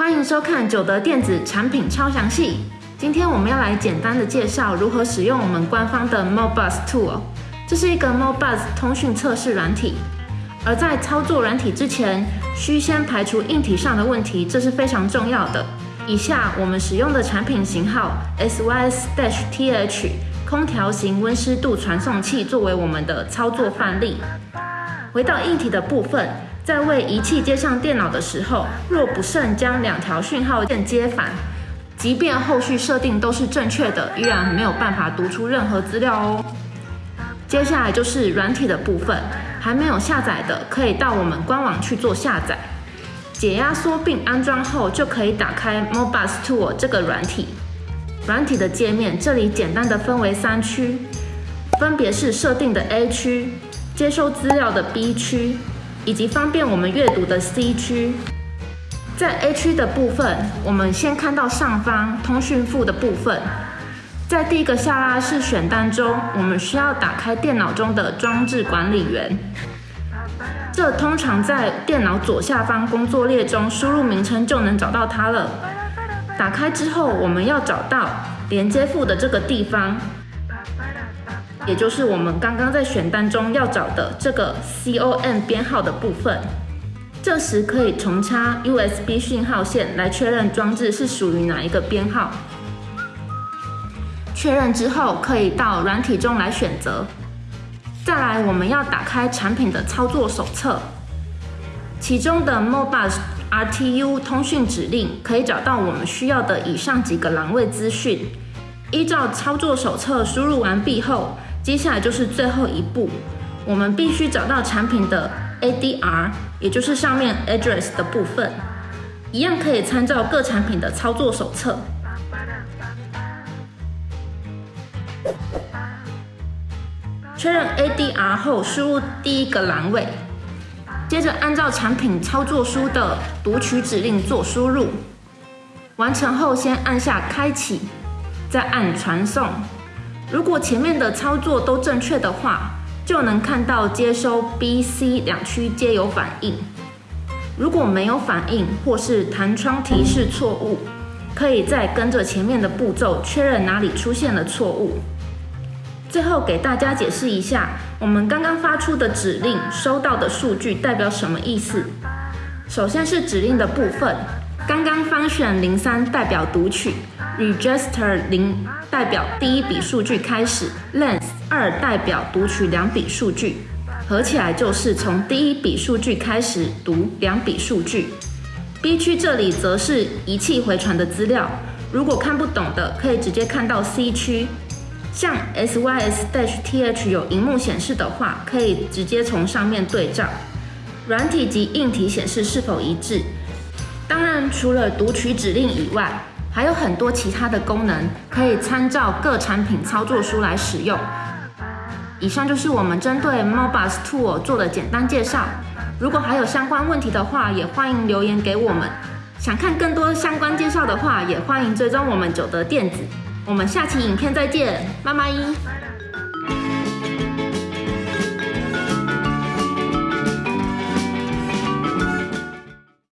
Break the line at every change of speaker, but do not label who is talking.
欢迎收看九德电子产品超详细。今天我们要来简单的介绍如何使用我们官方的 MoBus Tool。这是一个 MoBus 通讯测试软体，而在操作软体之前，需先排除硬体上的问题，这是非常重要的。以下我们使用的产品型号 SYS-TH 空调型温湿度传送器作为我们的操作范例。回到硬体的部分。在为仪器接上电脑的时候，若不慎将两条讯号线接反，即便后续设定都是正确的，依然没有办法读出任何资料哦。接下来就是软体的部分，还没有下载的可以到我们官网去做下载，解压缩并安装后就可以打开 Mobus Tool 这个软体。软体的界面这里简单的分为三区，分别是设定的 A 区、接收资料的 B 区。以及方便我们阅读的 C 区，在 A 区的部分，我们先看到上方通讯副的部分，在第一个下拉式选单中，我们需要打开电脑中的装置管理员，这通常在电脑左下方工作列中输入名称就能找到它了。打开之后，我们要找到连接副的这个地方。也就是我们刚刚在选单中要找的这个 COM 编号的部分，这时可以重插 USB 讯号线来确认装置是属于哪一个编号。确认之后，可以到软体中来选择。再来，我们要打开产品的操作手册，其中的 Modbus RTU 通讯指令可以找到我们需要的以上几个栏位资讯。依照操作手册输入完毕后，接下来就是最后一步，我们必须找到产品的 ADR，也就是上面 address 的部分，一样可以参照各产品的操作手册。确认 ADR 后，输入第一个栏位，接着按照产品操作书的读取指令做输入，完成后先按下开启，再按传送。如果前面的操作都正确的话，就能看到接收 B、C 两区皆有反应。如果没有反应或是弹窗提示错误，可以再跟着前面的步骤确认哪里出现了错误。最后给大家解释一下，我们刚刚发出的指令收到的数据代表什么意思。首先是指令的部分，刚刚 function 零三代表读取，register 零。代表第一笔数据开始，length 二代表读取两笔数据，合起来就是从第一笔数据开始读两笔数据。B 区这里则是仪器回传的资料，如果看不懂的可以直接看到 C 区，像 SYS-TH 有荧幕显示的话，可以直接从上面对照，软体及硬体显示是否一致。当然，除了读取指令以外，还有很多其他的功能可以参照各产品操作书来使用。以上就是我们针对 Mobus Tool 做的简单介绍。如果还有相关问题的话，也欢迎留言给我们。想看更多相关介绍的话，也欢迎追踪我们九德电子。我们下期影片再见，拜拜。